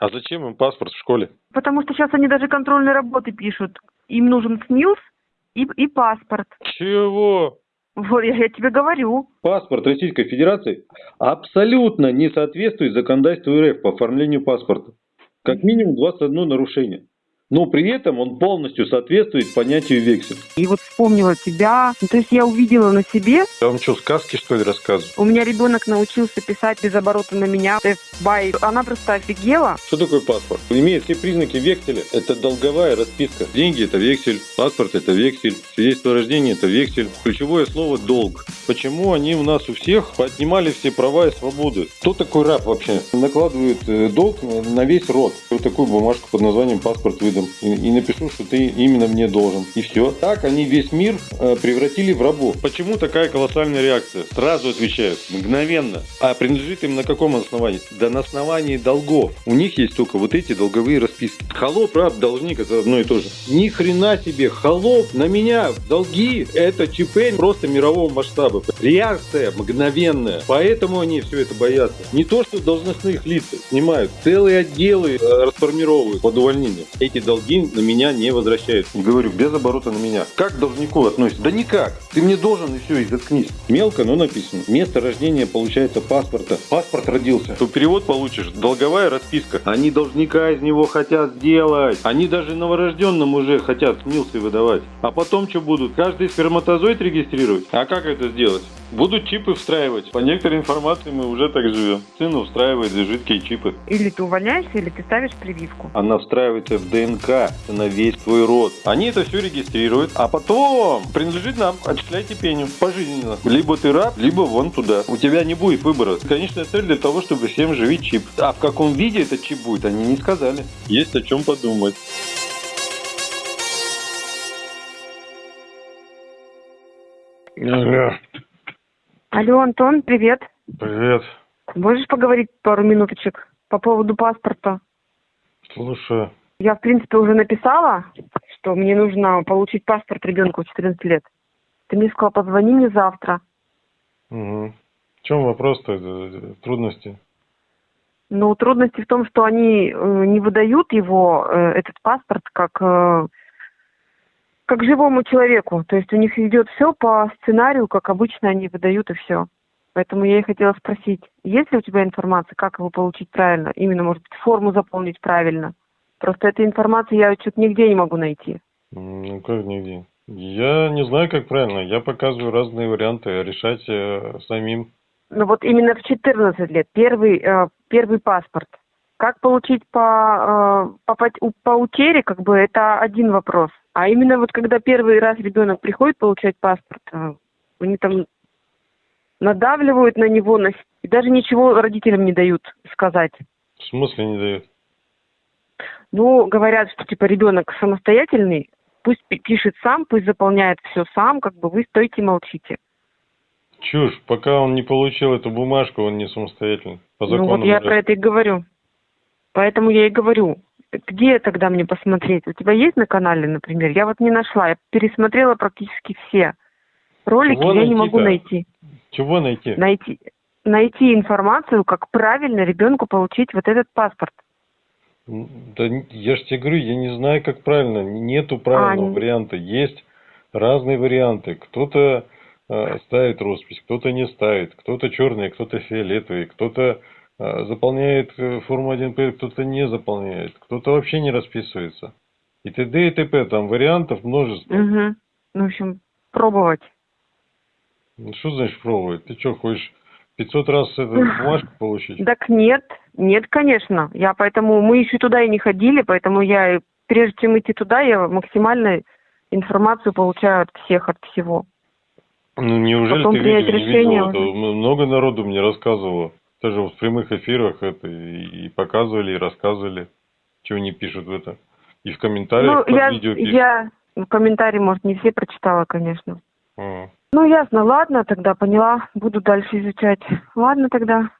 А зачем им паспорт в школе? Потому что сейчас они даже контрольные работы пишут. Им нужен СНИЛС и, и паспорт. Чего? Вот я, я тебе говорю. Паспорт Российской Федерации абсолютно не соответствует законодательству РФ по оформлению паспорта. Как минимум 21 нарушение. Но при этом он полностью соответствует понятию вексель. И вот вспомнила тебя. Ну, то есть я увидела на себе. Я вам что, сказки что ли рассказываю? У меня ребенок научился писать без оборота на меня. Бай. Она просто офигела. Что такое паспорт? Имеет все признаки векселя. Это долговая расписка. Деньги – это вексель, паспорт – это вексель, свидетельство о рождении – это вексель. Ключевое слово – долг. Почему они у нас у всех поднимали все права и свободы? Кто такой раб вообще? Накладывают э, долг на весь род. Вот такую бумажку под названием паспорт выдан и, и напишу, что ты именно мне должен. И все. Так они весь мир э, превратили в рабов. Почему такая колоссальная реакция? Сразу отвечают, мгновенно. А принадлежит им на каком основании? Да на основании долгов. У них есть только вот эти долговые расписки. Холоп, раб, должник это одно и то же. Ни хрена себе, холоп на меня, долги, это ЧП просто мирового масштаба. Реакция мгновенная. Поэтому они все это боятся. Не то, что должностных лиц снимают, целые отделы э, расформировывают под увольнение. Эти долги на меня не возвращают. Говорю, без оборота на меня. Как к должнику относится? Да никак. Ты мне должен и все, и заткнись. Мелко, но написано. Место рождения получается паспорта. Паспорт родился. То перевод получишь. Долговая расписка. Они должника из него хотят сделать. Они даже новорожденным уже хотят снился выдавать. А потом что будут? Каждый сперматозоид регистрировать? А как это сделать? Будут чипы встраивать. По некоторой информации мы уже так живем. Сыну встраивает жидкие чипы. Или ты увольняешься, или ты ставишь прививку. Она встраивается в ДНК на весь твой род. Они это все регистрируют, а потом принадлежит нам. Отчисляйте пеню пожизненно. Либо ты раб, либо вон туда. У тебя не будет выбора. Конечная цель для того, чтобы всем живить чип. А в каком виде этот чип будет, они не сказали. Есть о чем подумать. Алло. Алло, Антон, привет. Привет. Можешь поговорить пару минуточек по поводу паспорта? Слушаю. Я, в принципе, уже написала, что мне нужно получить паспорт ребенку 14 лет. Ты мне сказала, позвони мне завтра. Угу. В чем вопрос-то? Трудности? Ну, трудности в том, что они э, не выдают его, э, этот паспорт, как, э, как живому человеку. То есть у них идет все по сценарию, как обычно они выдают и все. Поэтому я и хотела спросить, есть ли у тебя информация, как его получить правильно? Именно, может быть, форму заполнить правильно? Просто этой информации я что-то нигде не могу найти. Ну, как нигде? Я не знаю, как правильно. Я показываю разные варианты, решать э, самим. Ну вот именно в 14 лет, первый, э, первый паспорт. Как получить по, э, по, по, по утере, как бы, это один вопрос. А именно вот когда первый раз ребенок приходит получать паспорт, э, они там надавливают на него, на... и даже ничего родителям не дают сказать. В смысле не дают? Ну, говорят, что типа ребенок самостоятельный, пусть пишет сам, пусть заполняет все сам, как бы вы стойте молчите. Чушь, пока он не получил эту бумажку, он не самостоятельный. По закону ну вот я про это и говорю. Поэтому я и говорю, где тогда мне посмотреть? У тебя есть на канале, например? Я вот не нашла, я пересмотрела практически все ролики, Чего я не могу найти. Чего найти? Найти, найти информацию, как правильно ребенку получить вот этот паспорт. Да я же тебе говорю, я не знаю, как правильно. Нету правильного а, варианта. Есть разные варианты. Кто-то э, ставит роспись, кто-то не ставит, кто-то черный, кто-то фиолетовый, кто-то э, заполняет э, форму 1П, кто-то не заполняет, кто-то вообще не расписывается. И т.д. и т.п. Там вариантов множество. Угу. Ну, в общем, пробовать. Ну, что значит пробовать? Ты что, хочешь 500 раз эту бумажку получить? Так нет, нет, конечно. Я поэтому, мы еще туда и не ходили, поэтому я, прежде чем идти туда, я максимально информацию получаю от всех, от всего. Ну, неужели Потом ты видео не видела? Это много народу мне рассказывало. Даже в прямых эфирах это и, показывали, и рассказывали, чего не пишут в это. И в комментариях ну, под я, видео пишут. Я в комментарии, может, не все прочитала, конечно. А. Ну, ясно, ладно, тогда поняла. Буду дальше изучать. Ладно тогда.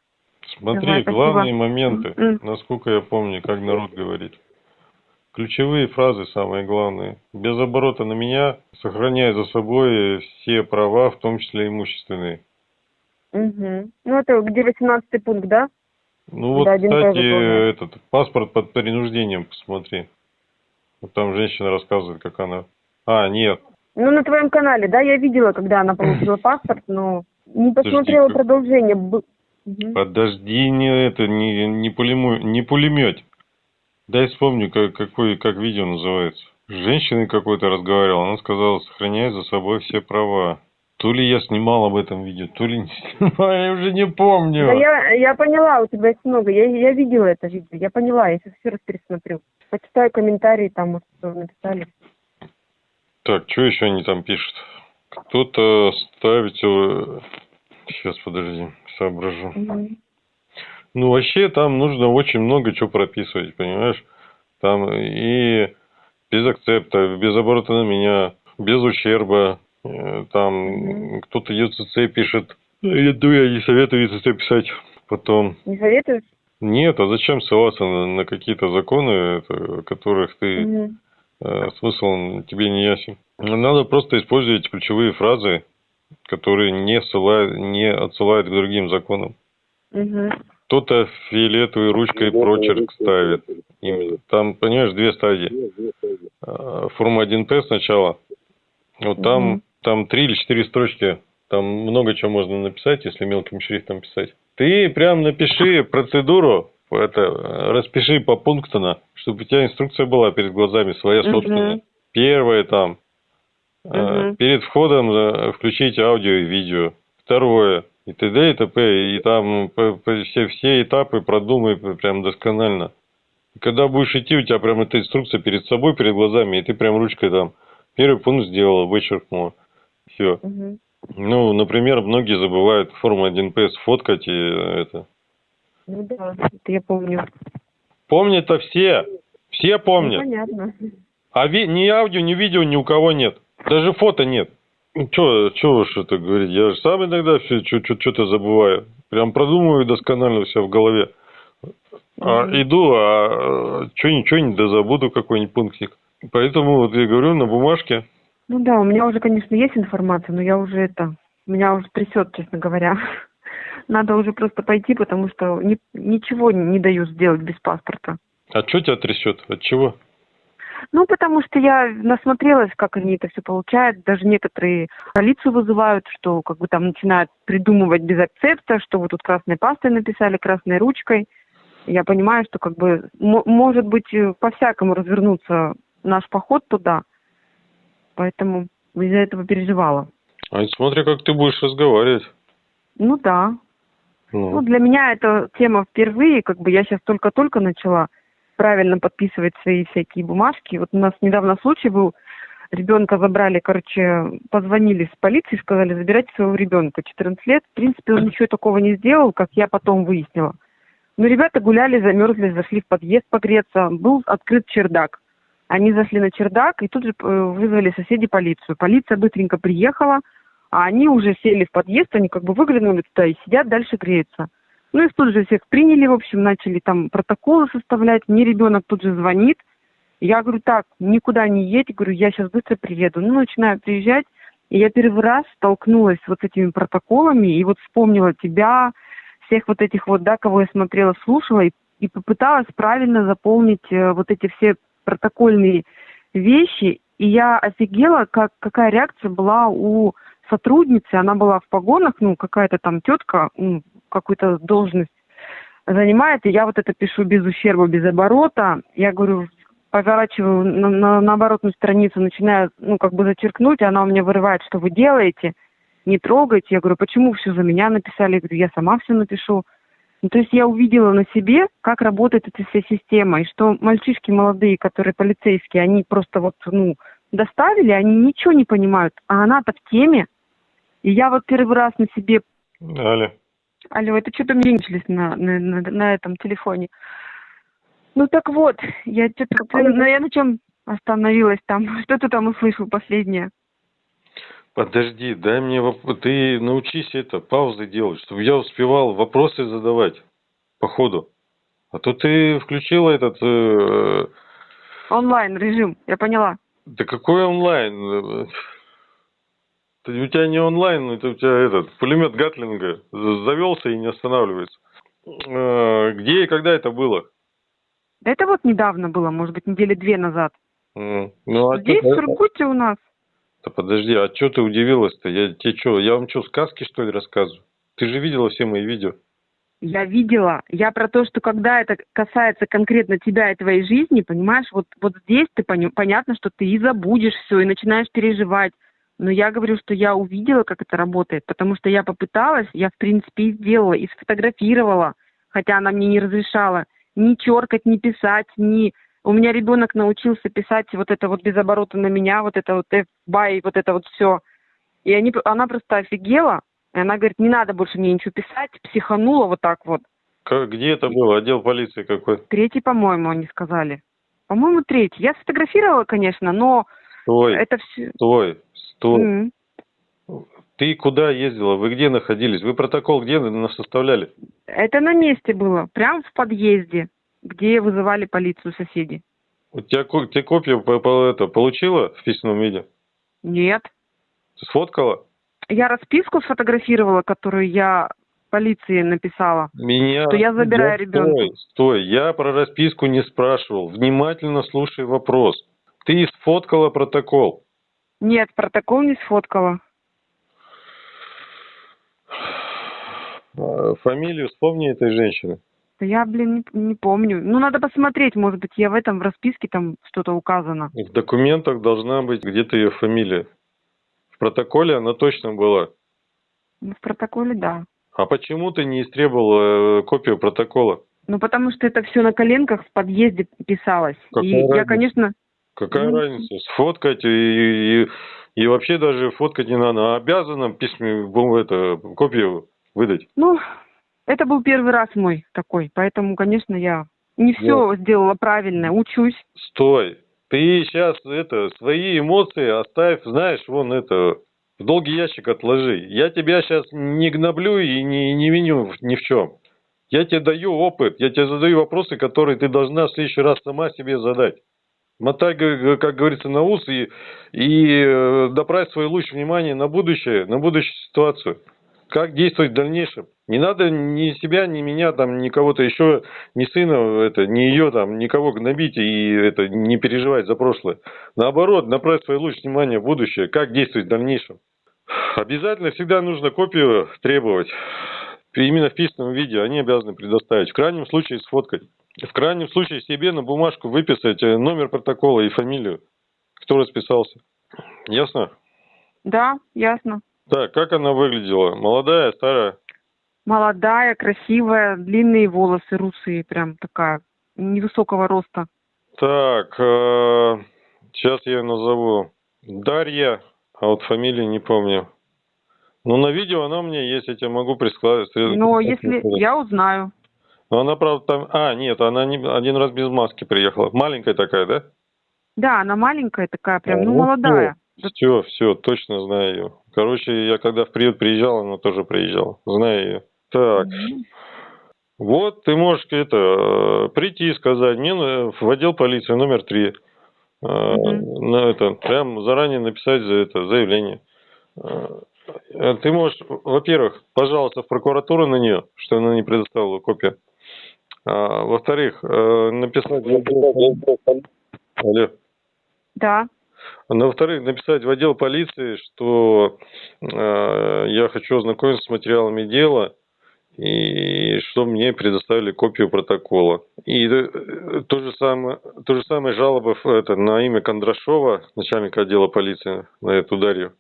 Смотри, Давай, главные моменты, насколько я помню, как народ говорит. Ключевые фразы самые главные. Без оборота на меня, сохраняя за собой все права, в том числе имущественные. Угу. Ну, это где 18 пункт, да? Ну вот, Да, кстати, этот паспорт под принуждением посмотри. Вот там женщина рассказывает, как она... А, нет. Ну, на твоем канале, да, я видела, когда она получила паспорт, но не посмотрела как- продолжение. Мгм. Подожди, не это, не, не, пулему, не пулемет. Дай вспомню, как, какой, как видео называется. С женщиной какой-то разговаривал, она сказала, сохраняй за собой все права. То ли я снимал об этом видео, то ли не снимал, я уже не помню. Да я, я поняла, у тебя есть много. Я, я видела это видео, я поняла, я сейчас еще раз пересмотрю. Почитаю комментарии, там, может, что написали. Так, что еще они там пишут? Кто-то ставит... Сейчас, подожди, соображу. Мгм. Ну, вообще, там нужно очень много чего прописывать, понимаешь? Там и без акцепта, без оборота на меня, без ущерба. Э, Там Мгм. кто-то ЮЦЦ пишет. Я думаю, я не советую ЮЦЦ писать. Потом, Не советуешь? нет, а зачем ссылаться на, на какие-то законы, это, которых ты Мгм. э, смысл тебе не ясен. Надо просто использовать ключевые фразы, которые не, ссылают, не отсылают к другим законам. Мгм. Кто-то фиолетовой ручкой прочерк ставит. Именно. Там, понимаешь, две стадии. А, Форма 1П сначала. Вот там, Мгм. там три или четыре строчки. Там много чего можно написать, если мелким шрифтом писать. Ты прям напиши процедуру, это, распиши по пунктам, чтобы у тебя инструкция была перед глазами, своя собственная. Первое там. Мгм. Перед входом включите аудио и видео. Второе. И т.д. и т.п. И там все, все этапы продумай прям досконально. Когда будешь идти, у тебя прям эта инструкция перед собой, перед глазами, и ты прям ручкой там первый пункт сделала, вычеркнула. Все. Мгм. Ну, например, многие забывают форму 1П сфоткать и э, это. Ну да, это я помню. Помнят-то все. Все Ну, помнят. понятно. А ви- ни аудио, ни видео ни у кого нет. Даже фото нет. Чё, чё уж это говорить. Я же сам иногда все что-то забываю. Прям продумываю досконально все в голове. А, иду, а что ничего не дозабуду какой-нибудь пунктик. Поэтому вот я говорю на бумажке. Ну да, у меня уже, конечно, есть информация, но я уже это, меня уже трясет, честно говоря. Надо уже просто пойти, потому что ни- ничего не дают сделать без паспорта. А что тебя трясет? От чего? Ну, потому что я насмотрелась, как они это все получают. Даже некоторые полицию вызывают, что как бы там начинают придумывать без акцепта, что вы тут красной пастой написали, красной ручкой. Я понимаю, что как бы мо- может быть э, по-всякому развернуться наш поход туда. Поэтому из-за этого переживала. А смотри, как ты будешь разговаривать. Ну да. Ну, Ну, для меня эта тема впервые, как бы я сейчас только-только начала правильно подписывать свои всякие бумажки. Вот у нас недавно случай был, ребенка забрали, короче, позвонили с полиции, сказали, забирайте своего ребенка, 14 лет. В принципе, он ничего такого не сделал, как я потом выяснила. Но ребята гуляли, замерзли, зашли в подъезд погреться, был открыт чердак. Они зашли на чердак и тут же э, вызвали соседи полицию. Полиция быстренько приехала, а они уже сели в подъезд, они как бы выглянули туда и сидят, дальше греются. Ну, их тут же всех приняли, в общем, начали там протоколы составлять. Мне ребенок тут же звонит. Я говорю, так, никуда не едь. Говорю, я сейчас быстро приеду. Ну, начинаю приезжать. И я первый раз столкнулась с вот этими протоколами и вот вспомнила тебя, всех вот этих вот, да, кого я смотрела, слушала, и, и попыталась правильно заполнить э, вот эти все протокольные вещи. И я офигела, как, какая реакция была у сотрудницы. Она была в погонах, ну, какая-то там тетка, какую-то должность занимает, и я вот это пишу без ущерба, без оборота. Я говорю, поворачиваю на, на, на оборотную страницу, начинаю, ну, как бы зачеркнуть, она у меня вырывает, что вы делаете, не трогайте. Я говорю, почему все за меня написали? Я говорю, я сама все напишу. Ну, то есть я увидела на себе, как работает эта вся система, и что мальчишки молодые, которые полицейские, они просто вот, ну, доставили, они ничего не понимают, а она-то в теме. И я вот первый раз на себе Аля. Алло, это что-то мерещились на, на, на, на этом телефоне. Ну так вот, я что-то... Ну, я на чем остановилась там? Что ты там услышал последнее? Подожди, дай мне воп- ты научись это паузы делать, чтобы я успевал вопросы задавать по ходу. А то ты включила этот. э, Онлайн режим, я поняла. да какой онлайн? У тебя не онлайн, это у тебя этот пулемет Гатлинга завелся и не останавливается. Э, Где и когда это было? Да это вот недавно было, может быть, недели две назад. Ну, а Здесь, в Сургуте у нас. Да подожди, а что ты удивилась-то? Я тебе что, я вам что, сказки что ли рассказываю? Ты же видела все мои видео. Я видела. Я про то, что когда это касается конкретно тебя и твоей жизни, понимаешь, вот, вот здесь ты пони- понятно, что ты и забудешь все, и начинаешь переживать. Но я говорю, что я увидела, как это работает, потому что я попыталась, я в принципе и сделала, и сфотографировала, хотя она мне не разрешала ни черкать, ни писать, ни... У меня ребенок научился писать вот это вот без оборота на меня, вот это вот F, бай, вот это вот все. И они, она просто офигела, и она говорит, не надо больше мне ничего писать, психанула вот так вот. Как, где это было? Отдел полиции какой? Третий, по-моему, они сказали. По-моему, третий. Я сфотографировала, конечно, но Стой, это все... стой, стой. Ты куда ездила? Вы где находились? Вы протокол где на- составляли? Это на месте было, прямо в подъезде, где вызывали полицию соседи. У тебя, ты копию по- по- это, получила в письменном виде? Нет. Ты сфоткала? Я расписку сфотографировала, которую я полиции написала. Меня... Что я забираю Я- ребенка. Стой, стой, я про расписку не спрашивал. Внимательно слушай вопрос. Ты сфоткала протокол. Нет, протокол не сфоткала. А, Фамилию вспомни этой женщины. Да я, блин, не, не помню. Ну, надо посмотреть, может быть, я в этом, в расписке там что-то указано. В документах должна быть где-то ее фамилия. В протоколе она точно была. Ну, в протоколе, да. А почему ты не истребовала э, копию протокола? Ну, потому что это все на коленках в подъезде писалось. Какая и я, конечно, Какая Ну, разница? Сфоткать и, и, и вообще даже фоткать не надо. А обязана письме, это, копию выдать. ну, это был первый раз мой такой, поэтому, конечно, я не все сделала правильно, учусь. Стой. Ты сейчас это, свои эмоции оставь, знаешь, вон это, в долгий ящик отложи. Я тебя сейчас не гноблю и не, не виню ни в чем. Я тебе даю опыт, я тебе задаю вопросы, которые ты должна в следующий раз сама себе задать. Мотай, как говорится, на ус и, и э, направь свой луч внимания на будущее, на будущую ситуацию. Как действовать в дальнейшем. Не надо ни себя, ни меня, там, ни кого-то еще, ни сына, это, ни ее, там, никого гнобить и это, не переживать за прошлое. Наоборот, направь свой луч внимания в будущее, как действовать в дальнейшем. Обязательно всегда нужно копию требовать. Именно в письменном виде они обязаны предоставить. В крайнем случае сфоткать. В крайнем случае себе на бумажку выписать э, номер протокола и фамилию, кто расписался. Ясно? Да, ясно. Так, как она выглядела? Молодая, старая? Молодая, красивая, длинные волосы, русые, прям такая, невысокого роста. Так, сейчас я ее назову. Дарья, а вот фамилии не помню. Ну, на видео она меня есть, я тебе могу присылать. Но если я узнаю. Но она, правда, там... А, нет, она не... один раз без маски приехала. Маленькая такая, да? Да, она маленькая такая, прям, ну, Ну, молодая. Все, все, точно знаю ее. Короче, я когда в приют приезжал, она тоже приезжала. Знаю ее. Так, Мгм. вот ты можешь это э, прийти и сказать, мне на- в отдел полиции номер три. Э, Мгм. На это, прям заранее написать за это заявление. Э, Ты можешь, во-первых, пожалуйста, в прокуратуру на нее, что она не предоставила копию. А, во-вторых, э, написать... в отдел- Алло. Да. А Во-вторых, написать в отдел полиции, что э, я хочу ознакомиться с материалами дела и что мне предоставили копию протокола. И э, то же самое, то же самое жалоба в- это, на имя Кондрашова, начальника отдела полиции, на эту Дарью.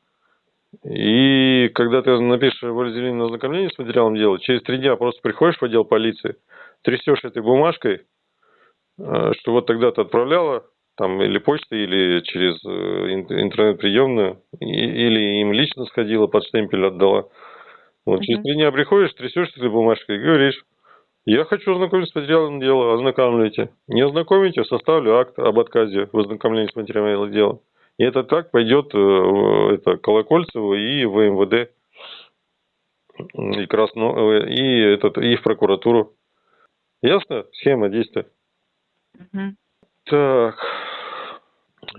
И когда ты напишешь волеизъявление на ознакомление с материалом дела, через три дня просто приходишь в отдел полиции, трясешь этой бумажкой, э, что вот тогда ты отправляла там или почтой, или через э, ин- интернет-приемную, или им лично сходила, под штемпель отдала. Вот, через Мгм. три дня приходишь, трясешь этой бумажкой и говоришь, я хочу ознакомиться с материалом дела, ознакомляйте. Не ознакомите, составлю акт об отказе в ознакомлении с материалом дела. И это так пойдет э, это, Колокольцеву и в МВД, и, Красно, и, этот, и в прокуратуру. Ясно? Схема действия. Мгм. Так,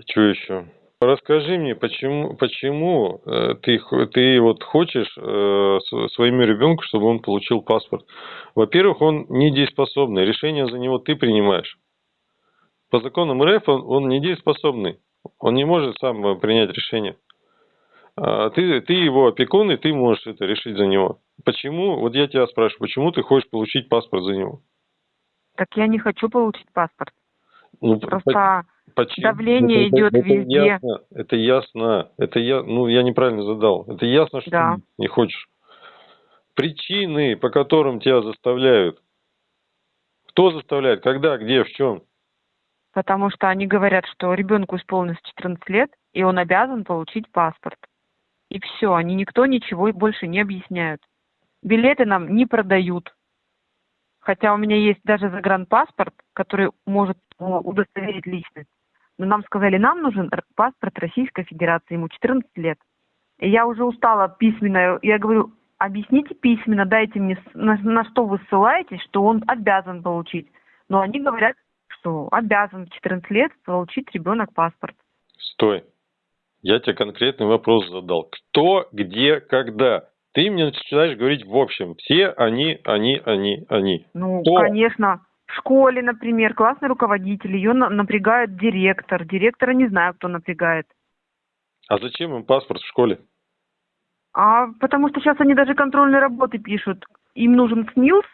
что еще? Расскажи мне, почему, почему э, ты, ты вот хочешь э, своему ребенку, чтобы он получил паспорт? Во-первых, он недееспособный, решение за него ты принимаешь. По законам РФ он, он недееспособный, он не может сам э, принять решение. А Ты, ты его опекун, и ты можешь это решить за него. Почему, вот я тебя спрашиваю, почему ты хочешь получить паспорт за него? Так я не хочу получить паспорт. Ну, Просто Почему? Давление Это- идет это везде. Ясно, это ясно. Это я, ну, я неправильно задал. Это ясно, что Да. ты не хочешь. Причины, по которым тебя заставляют. Кто заставляет? Когда, где, в чем? потому что они говорят, что ребенку исполнилось 14 лет, и он обязан получить паспорт. И все, они никто ничего больше не объясняют. Билеты нам не продают. Хотя у меня есть даже загранпаспорт, который может э, удостоверить личность. Но нам сказали, нам нужен паспорт Российской Федерации, ему 14 лет. И я уже устала письменно. Я говорю, объясните письменно, дайте мне, на, на что вы ссылаетесь, что он обязан получить. Но они говорят, что обязан в 14 лет получить ребенок паспорт. Стой. Я тебе конкретный вопрос задал. Кто, где, когда? Ты мне начинаешь говорить в общем. Все они, они, они, они. Ну, Кто? конечно, в школе, например, классный руководитель, ее на- напрягает директор. Директора не знаю, кто напрягает. А зачем им паспорт в школе? А потому что сейчас они даже контрольные работы пишут. Им нужен СНИЛС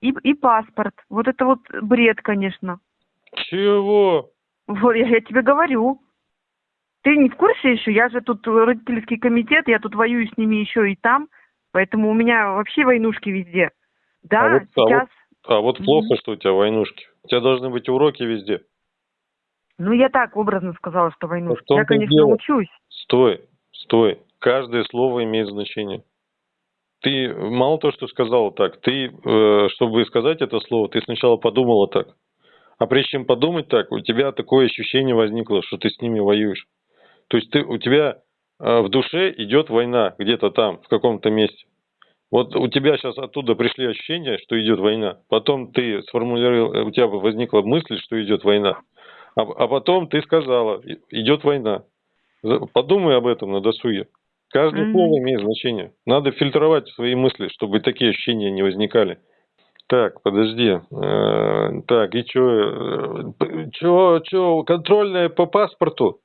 и, и паспорт. Вот это вот бред, конечно. Чего? Вот я, я тебе говорю. Ты не в курсе еще? Я же тут родительский комитет, я тут воюю с ними еще и там, поэтому у меня вообще войнушки везде. Да, А вот- а вот- сейчас. А вот Мгм. плохо, что у тебя войнушки. У тебя должны быть уроки везде. Ну, я так образно сказала, что войнушки. том-то Я, конечно, дело. учусь. Стой, стой. Каждое слово имеет значение. Ты мало то, что сказала так, ты, э, чтобы сказать это слово, ты сначала подумала так. А прежде чем подумать так, у тебя такое ощущение возникло, что ты с ними воюешь. То есть ты, у тебя в душе идет война где-то там, в каком-то месте. Вот у тебя сейчас оттуда пришли ощущения, что идет война. Потом ты сформулировал, э, у тебя возникла мысль, что идет война. А, а потом ты сказала, идет война. Подумай об этом на досуге. Каждое Мгм. слово имеет значение. Надо фильтровать свои мысли, чтобы такие ощущения не возникали. Так, подожди. Э, Так, и что? Что, что, контрольная по паспорту?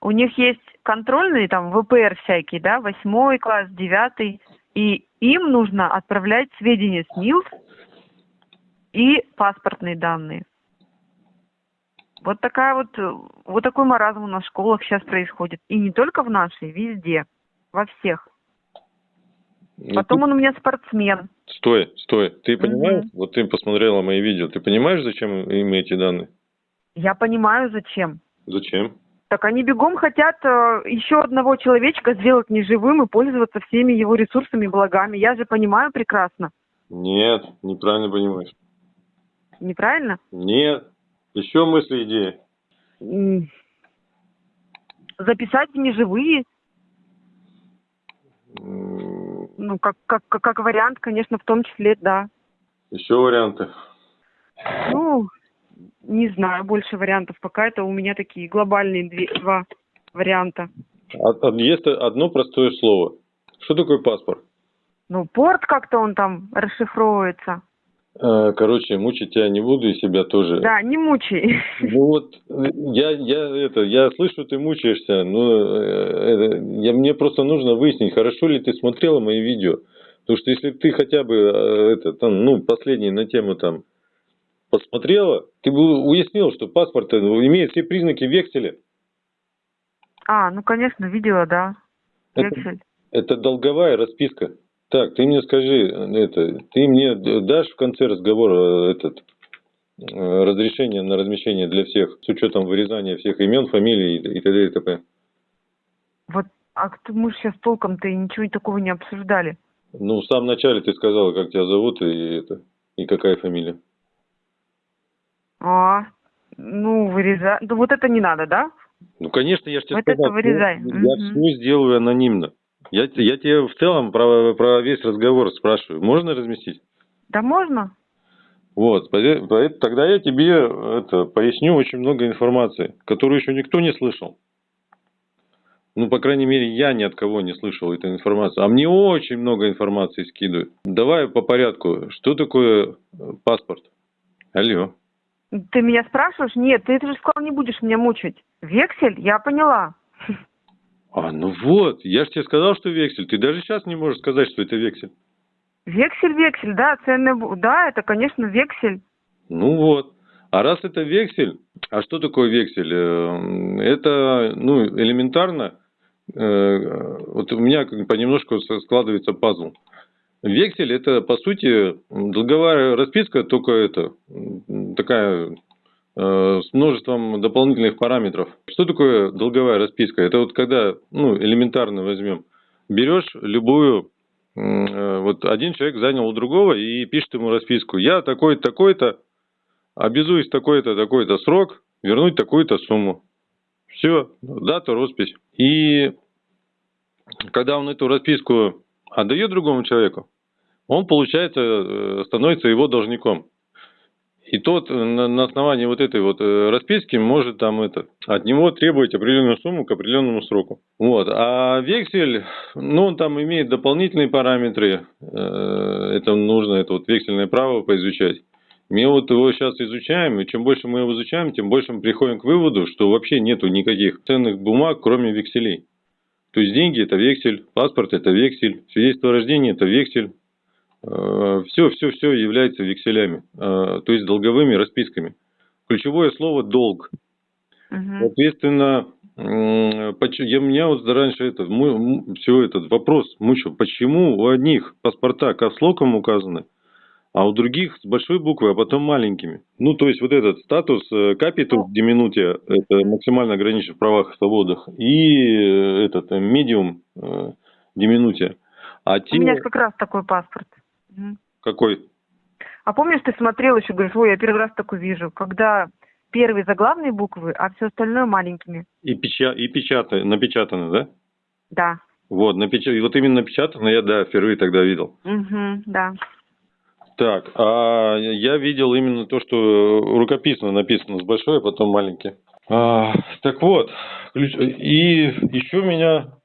У них есть контрольные, там, ВПР всякие, да, восьмой класс, девятый, и им нужно отправлять сведения СНИЛС и паспортные данные. Вот такая вот, вот такой маразм у нас в школах сейчас происходит. И не только в нашей, везде, во всех. Ну, Потом он у меня спортсмен. Стой, стой. Ты понимаешь, вот ты посмотрела мои видео, ты понимаешь, зачем им эти данные? Я понимаю, зачем. Зачем? Так они бегом хотят э, еще одного человечка сделать неживым и пользоваться всеми его ресурсами и благами. Я же понимаю прекрасно. Нет, неправильно понимаешь. Неправильно? Нет. Еще мысли, идеи. М. Записать неживые, М, ну, как, как, как вариант, конечно, в том числе, да. Еще варианты. Ну, не знаю, больше вариантов. Пока это у меня такие глобальные две, два варианта. А- а Есть одно простое слово. Что такое паспорт? Ну, порт как-то он там расшифровывается. Э, Короче, мучить тебя не буду и себя тоже. Да, не мучай. Ну вот, я, я, это, я слышу, ты мучаешься, но э, это, я, мне просто нужно выяснить, хорошо ли ты смотрела мои видео. Потому что если ты хотя бы, э, это, там, ну, последний на тему там посмотрела, ты бы уяснил, что паспорт э, имеет все признаки векселя. А, ну, конечно, видела, да. Это- Вексель. Это долговая расписка. Так, ты мне скажи, э, это, ты мне дашь в конце разговора э, этот разрешение на размещение для всех с учетом вырезания всех имен, фамилий и, и т.д. и т.п. Вот, а кто- мы же сейчас толком-то и ничего такого не обсуждали. Ну, в самом начале ты сказала, как тебя зовут и это и какая фамилия. А, ну, вырезать. Да вот это не надо, да? Ну, конечно, я же тебе Вот это сказал, вырезай. я Мгм. все сделаю анонимно. Я, я тебе в целом про, про весь разговор спрашиваю. Можно разместить? Да можно? Вот, тогда я тебе это, поясню очень много информации, которую еще никто не слышал. Ну, по крайней мере, я ни от кого не слышал эту информацию. А мне очень много информации скидывают. Давай по порядку. Что такое э, паспорт? Алло. Ты меня спрашиваешь? Нет, ты это же сказал, не будешь меня мучить. Вексель? Я поняла. А, ну вот, я же тебе сказал, что вексель. Ты даже сейчас не можешь сказать, что это вексель. Вексель, вексель, да, ценный, да, это, конечно, вексель. Ну вот. А раз это вексель, а что такое вексель? Э, это, ну, элементарно, э, вот у меня понемножку складывается пазл. Вексель это, по сути, долговая расписка, только это, такая Э, с множеством дополнительных параметров. Что такое долговая расписка? Это вот когда, ну, элементарно возьмем, берешь любую, э, вот один человек занял у другого и пишет ему расписку. Я такой-то, такой-то, обязуюсь такой-то, такой-то срок вернуть такую-то сумму. Все, дата, роспись. И когда он эту расписку отдает другому человеку, он, получается, э, становится его должником. И тот на, на основании вот этой вот э, расписки может там это, от него требовать определенную сумму к определенному сроку. Вот. А вексель, ну он там имеет дополнительные параметры, э, это нужно, это вот вексельное право поизучать. Мы вот его сейчас изучаем, и чем больше мы его изучаем, тем больше мы приходим к выводу, что вообще нету никаких ценных бумаг, кроме векселей. То есть деньги это вексель, паспорт это вексель, свидетельство о рождении это вексель, все, все, все является векселями, э, то есть долговыми расписками. Ключевое слово долг. Угу. Соответственно, я, меня вот раньше это, все этот вопрос мучил, почему у одних паспорта капслоком указаны, а у других с большой буквы, а потом маленькими. Ну, то есть вот этот статус капитал э, диминутия, это максимально ограничен в правах и свободах, и э, этот медиум диминутия. А те... У меня как раз такой паспорт. Какой? А помнишь, ты смотрел еще, говоришь, ой, я первый раз такой вижу, когда первые заглавные буквы, а все остальное маленькими. И, печа... и печатано, напечатано, да? Да. Вот, напеч... вот именно напечатано я, да, впервые тогда видел. Угу, да. Так, а я видел именно то, что рукописно написано с большой, а потом маленький. А, так вот, ключ... и еще меня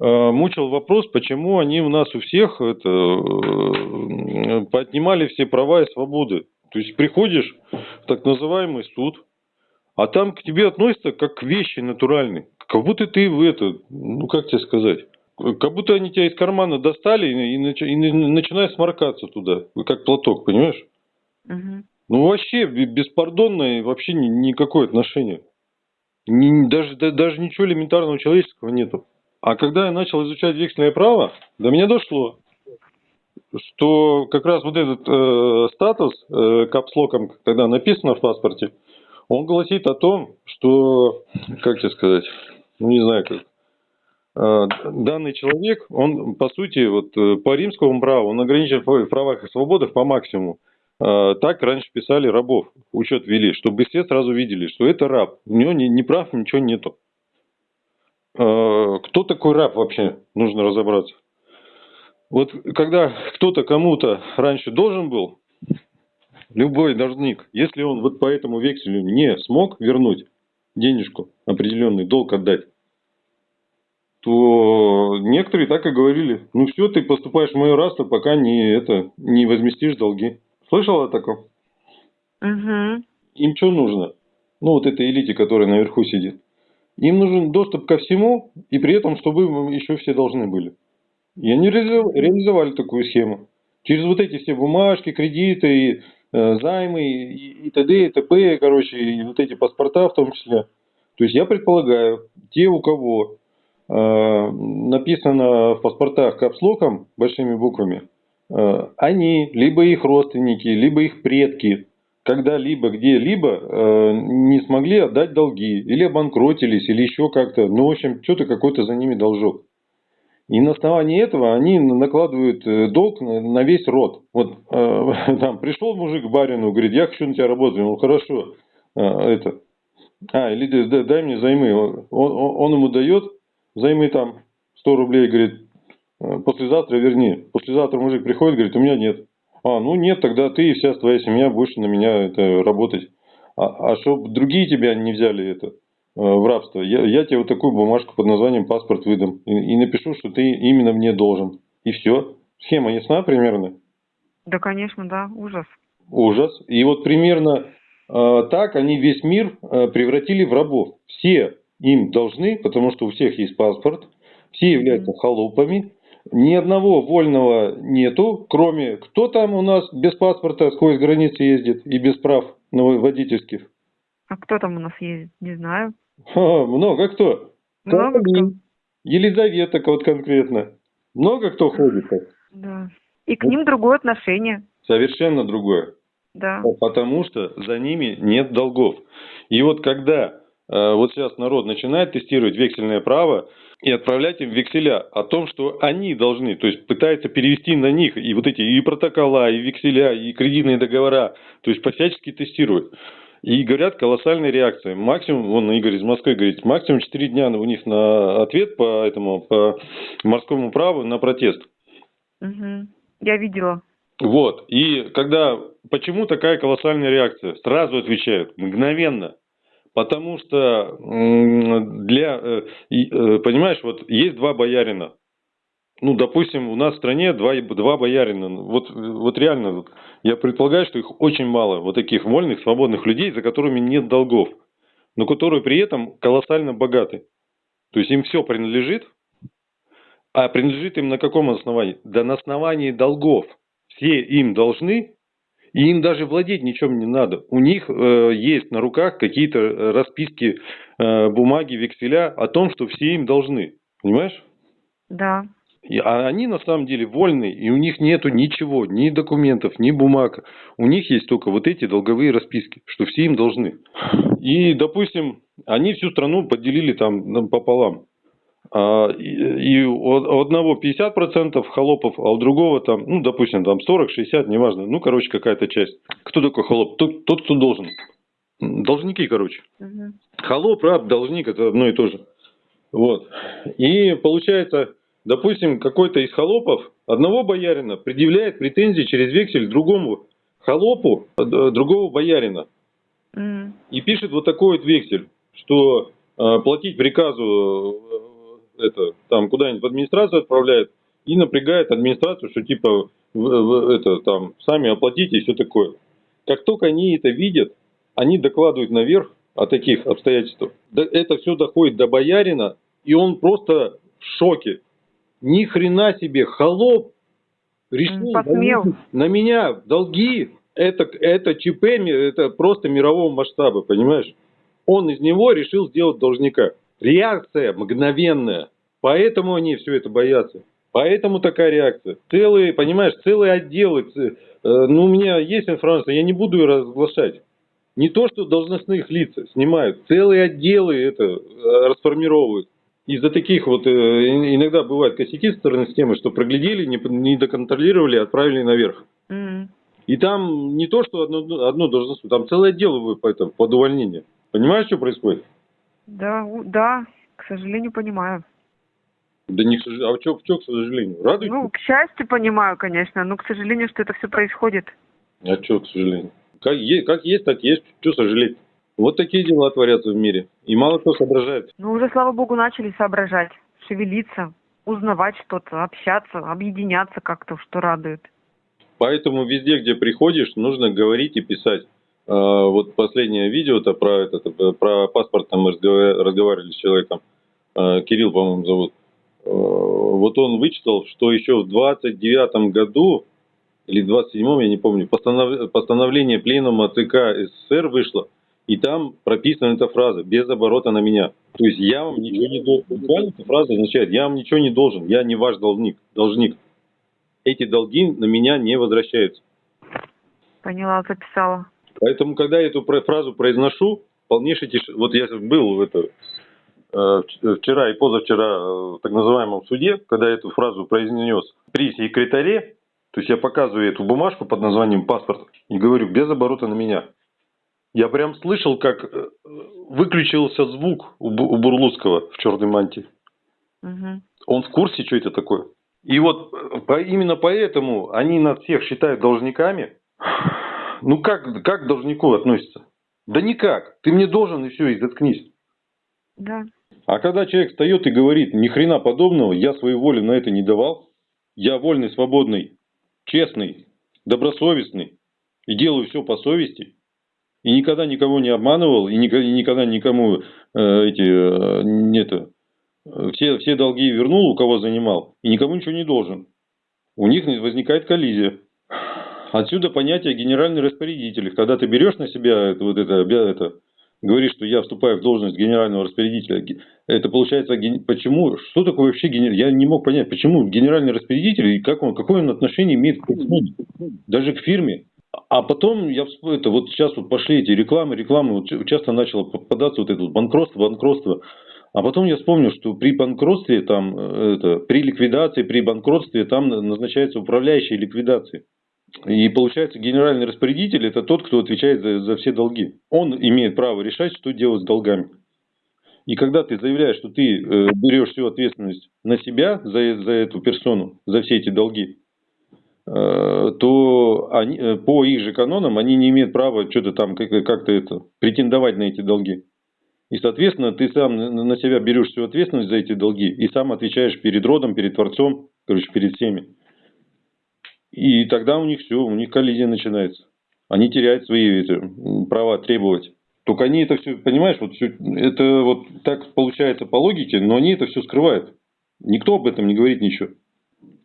Э, мучил вопрос, почему они у нас у всех это, поднимали все права и свободы. То есть приходишь в так называемый суд, а там к тебе относятся как к вещи натуральной. Как будто ты в это, ну как тебе сказать, как будто они тебя из кармана достали и, и, и начинают сморкаться туда, как платок, понимаешь? Угу. Ну вообще беспардонное вообще никакое отношение. Ни, даже, даже ничего элементарного человеческого нету. А когда я начал изучать вексельное право, до меня дошло, что как раз вот этот э, статус э, капслоком, когда написано в паспорте, он гласит о том, что, как тебе сказать, ну не знаю как, данный человек, он по сути вот э, по римскому праву, он ограничен в правах и свободах по максимуму. Э, так раньше писали рабов, учет вели, чтобы все сразу видели, что это раб, у него ни, ни прав, ничего нету. Э, кто такой раб вообще, нужно разобраться. Вот когда кто-то кому-то раньше должен был, любой должник, если он вот по этому векселю не смог вернуть денежку, определенный долг отдать, то некоторые так и говорили, ну все, ты поступаешь в мое рабство, пока не, это, не возместишь долги. Слышала о таком? Угу. Им что нужно? Ну вот этой элите, которая наверху сидит. Им нужен доступ ко всему, и при этом, чтобы еще все должны были. И они реализовали такую схему. Через вот эти все бумажки, кредиты, э, займы, и, и т.д., и т.п., короче, и вот эти паспорта в том числе. То есть я предполагаю, те, у кого написано в паспортах капслоком, большими буквами, э, они, либо их родственники, либо их предки когда-либо, где-либо э, не смогли отдать долги, или обанкротились, или еще как-то, ну, в общем, что-то какой-то за ними должок. И на основании этого они накладывают э, долг на, весь род. Вот э, там пришел мужик к барину, говорит, я хочу на тебя работать. Ну, хорошо, э, это, а, или дай мне займы. Он, он, он ему дает займы там 100 рублей, говорит, «Э, послезавтра верни. Послезавтра мужик приходит, говорит, у меня нет. А, ну нет, тогда ты и вся твоя семья будешь на меня это работать. А, а чтобы другие тебя не взяли это, в рабство, я, я тебе вот такую бумажку под названием паспорт выдам и, и напишу, что ты именно мне должен. И все. Схема ясна примерно? Да, конечно, да, ужас. Ужас. И вот примерно э, так они весь мир э, превратили в рабов. Все им должны, потому что у всех есть паспорт, все являются холопами, ни одного вольного нету, кроме кто там у нас без паспорта сквозь границы ездит и без прав водительских. А кто там у нас ездит? Не знаю. Ха, много кто. Много кто. Елизавета вот конкретно. Много кто ходит так. Да. И к ним другое отношение. Совершенно другое. Да. Потому что за ними нет долгов. И вот когда вот сейчас народ начинает тестировать вексельное право и отправлять им векселя о том, что они должны, то есть пытается перевести на них и вот эти и протокола, и векселя, и кредитные договора, то есть всячески тестируют. И говорят, колоссальная реакция. Максимум, вон Игорь из Москвы говорит, максимум 4 дня у них на ответ по этому, по морскому праву на протест. Угу. Я видела. Вот. И когда... Почему такая колоссальная реакция? Сразу отвечают, мгновенно. Потому что для... Э, э, понимаешь, вот есть два боярина. Ну, допустим, у нас в стране два, два боярина. Вот, вот реально, я предполагаю, что их очень мало. Вот таких вольных, свободных людей, за которыми нет долгов. Но которые при этом колоссально богаты. То есть им все принадлежит, а принадлежит им на каком основании? Да на основании долгов. Все им должны, и им даже владеть ничем не надо. У них э, есть на руках какие-то э, расписки, э, бумаги, векселя о том, что все им должны. Понимаешь? Да. И, а они на самом деле вольны, и у них нету ничего, ни документов, ни бумаг. У них есть только вот эти долговые расписки, что все им должны. И, допустим, они всю страну поделили там пополам. А, и у одного 50% холопов, а у другого там, ну, допустим, там 40-60, неважно, ну, короче, какая-то часть. Кто такой холоп? Тот, тот кто должен. Должники, короче. Угу. Холоп, раб, должник, это одно и то же. Вот. И получается, допустим, какой-то из холопов одного боярина предъявляет претензии через вексель другому холопу э, другого боярина. Mm. И пишет вот такой вот вексель, что э, платить приказу это, там куда-нибудь в администрацию отправляет и напрягает администрацию, что типа это там сами оплатите и все такое. Как только они это видят, они докладывают наверх о таких обстоятельствах. Это все доходит до боярина, и он просто в шоке. Ни хрена себе, холоп решил Посмел. на меня долги. Это, это ЧП, это просто мирового масштаба, понимаешь? Он из него решил сделать должника. Реакция мгновенная. Поэтому они все это боятся. Поэтому такая реакция. Целые, понимаешь, целые отделы. Э, ну, у меня есть информация, я не буду ее разглашать. Не то, что должностных лиц снимают, целые отделы это э, расформировывают. Из-за таких вот э, иногда бывают косяки со стороны системы, что проглядели, не, не доконтролировали, отправили наверх. Mm. И там не то, что одно, одно должностное, там целое отдел по этому, под увольнение. Понимаешь, что происходит? Да, да, к сожалению, понимаю. Да не к сожалению. А что, что к сожалению? Радуйтесь? Ну, к счастью, понимаю, конечно, но к сожалению, что это все происходит. А что, к сожалению? Как есть, как есть, так есть. Что сожалеть? Вот такие дела творятся в мире. И мало кто соображает. Ну, уже, слава богу, начали соображать, шевелиться, узнавать что-то, общаться, объединяться как-то, что радует. Поэтому везде, где приходишь, нужно говорить и писать. А, вот последнее видео-то про, это, про паспорт, там мы разговаривали с человеком, а, Кирилл, по-моему, зовут. А, вот он вычитал, что еще в 29 году, или 27-м, я не помню, постанов... постановление пленума ЦК СССР вышло, и там прописана эта фраза «без оборота на меня». То есть я вам ничего не должен. Буквально эта фраза означает «я вам ничего не должен, я не ваш должник». должник. Эти долги на меня не возвращаются. Поняла, записала. Поэтому, когда я эту фразу произношу, полнейший тиш... Вот я был в это, э, вчера и позавчера в так называемом суде, когда я эту фразу произнес при секретаре, то есть я показываю эту бумажку под названием паспорт и говорю без оборота на меня. Я прям слышал, как э, выключился звук у Бурлуцкого в черной мантии. Угу. Он в курсе, что это такое. И вот э, именно поэтому они нас всех считают должниками, ну как, как к должнику относится? Да никак. Ты мне должен и все, и заткнись. Да. А когда человек встает и говорит, ни хрена подобного, я свою волю на это не давал, я вольный, свободный, честный, добросовестный и делаю все по совести, и никогда никого не обманывал, и никогда никому э, эти, э, это, все, все долги вернул, у кого занимал, и никому ничего не должен. У них возникает коллизия. Отсюда понятие генеральный распорядитель. Когда ты берешь на себя это, вот это, это говоришь, что я вступаю в должность генерального распорядителя, это получается, почему, что такое вообще генеральный, я не мог понять, почему генеральный распорядитель и как он, какое он отношение имеет к фирме, даже к фирме. А потом я это вот сейчас вот пошли эти рекламы, рекламы, вот часто начало попадаться вот это вот банкротство, банкротство. А потом я вспомнил, что при банкротстве, там, э, это, при ликвидации, при банкротстве там назначается управляющий ликвидации. И получается, генеральный распорядитель это тот, кто отвечает за, за все долги. Он имеет право решать, что делать с долгами. И когда ты заявляешь, что ты э, берешь всю ответственность на себя за, за эту персону, за все эти долги, э, то они, э, по их же канонам они не имеют права что-то там как-то это претендовать на эти долги. И, соответственно, ты сам на себя берешь всю ответственность за эти долги и сам отвечаешь перед родом, перед Творцом, короче, перед всеми. И тогда у них все, у них коллизия начинается. Они теряют свои эти, права требовать. Только они это все, понимаешь, вот все, это вот так получается по логике, но они это все скрывают. Никто об этом не говорит ничего.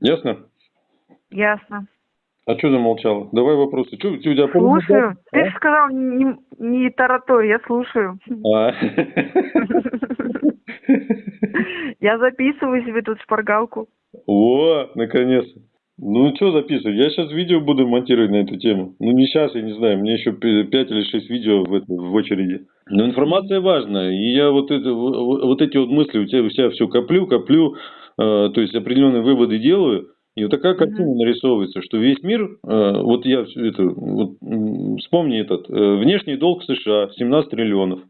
Ясно? Ясно. А что замолчала? Давай вопросы. Что, у тебя слушаю. Ты а? же сказал не, не тараторь, я слушаю. А. Я записываю себе тут шпаргалку. О, наконец-то. Ну, что записывать? Я сейчас видео буду монтировать на эту тему. Ну, не сейчас, я не знаю. Мне еще 5 или 6 видео в, это, в очереди. Но информация важна. И я вот, это, вот эти вот мысли у тебя, у тебя все коплю, коплю. Э, то есть, определенные выводы делаю. И вот такая картина нарисовывается, что весь мир, э, вот я это, вот, вспомни этот, э, внешний долг США 17 триллионов.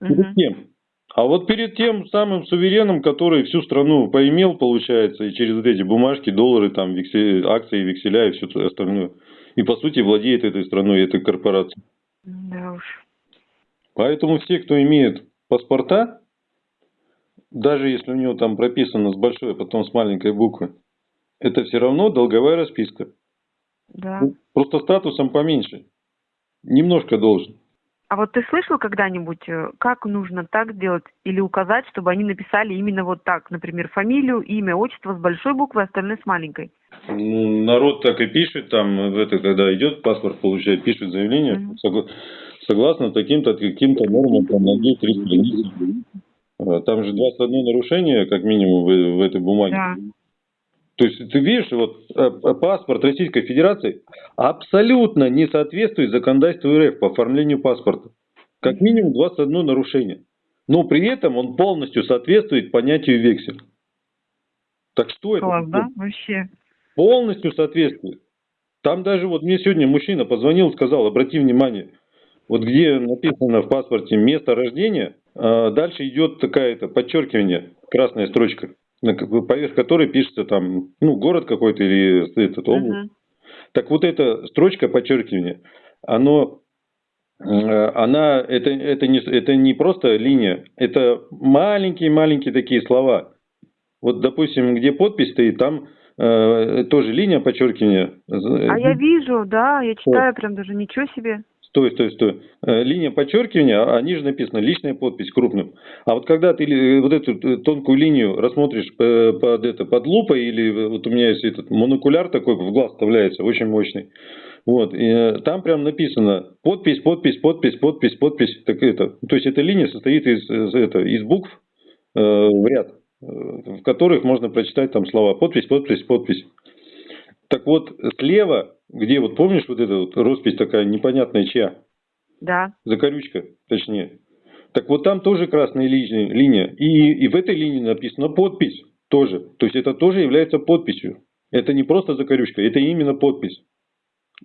Перед кем? А вот перед тем самым сувереном, который всю страну поимел, получается, и через вот эти бумажки, доллары, там, вексель, акции, векселя и все остальное. И по сути владеет этой страной, этой корпорацией. Да уж. Поэтому все, кто имеет паспорта, даже если у него там прописано с большой, а потом с маленькой буквы, это все равно долговая расписка. Да. Просто статусом поменьше. Немножко должен. А вот ты слышал когда-нибудь, э, как нужно так сделать или указать, чтобы они написали именно вот так, например, фамилию, имя, отчество с большой буквы, остальное с маленькой? Ну, народ так и пишет, там, в это, когда идет паспорт получает, пишет заявление, mm -hmm. согласно таким-то, каким-то нормам, там, на 2-3 страницы. А, там же 21 нарушение, как минимум, в, в этой бумаге. Да. То есть ты видишь, вот э, паспорт Российской Федерации абсолютно не соответствует законодательству РФ по оформлению паспорта. Как минимум 21 нарушение. Но при этом он полностью соответствует понятию вексель. Так что Класс, это? да? Вообще. Полностью соответствует. Там даже вот мне сегодня мужчина позвонил, сказал, обрати внимание, вот где написано в паспорте место рождения, а дальше идет такая-то подчеркивание, красная строчка поверх которой пишется там, ну, город какой-то или этот область. Uh-huh. Так вот эта строчка подчеркивания, оно, э, она, это, это, не, это не просто линия, это маленькие-маленькие такие слова. Вот, допустим, где подпись стоит, там э, тоже линия подчеркивания. А я вижу, да, я читаю прям даже, ничего себе. Стой, стой, стой. Э, линия подчеркивания, а ниже написано личная подпись крупным. А вот когда ты э, вот эту э, тонкую линию рассмотришь под, это, под лупой, или вот у меня есть этот монокуляр такой, в глаз вставляется, очень мощный. Вот, и там прям написано подпись, подпись, подпись, подпись, подпись. Так это, то есть эта линия состоит из, из, это, из букв э, в ряд, в которых можно прочитать там слова подпись, подпись, подпись. Так вот, слева где вот помнишь вот эта вот роспись такая непонятная чья? Да. Закорючка, точнее. Так вот там тоже красная линия. линия. И, и в этой линии написана подпись тоже. То есть это тоже является подписью. Это не просто закорючка, это именно подпись.